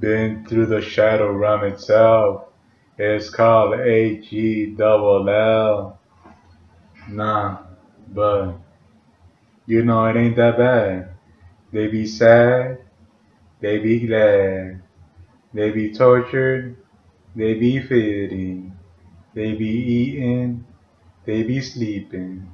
Been through the shadow realm itself. It's called H E double L. Nah, but you know it ain't that bad. They be sad, they be glad, they be tortured, they be feeding, they be eating, they be sleeping.